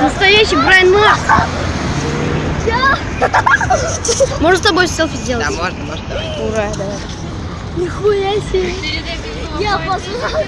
Настоящий Брайан Мапс. Можно с тобой селфи сделать? Да, можно, можно. Ура, давай. Нихуя себе. Я послушала.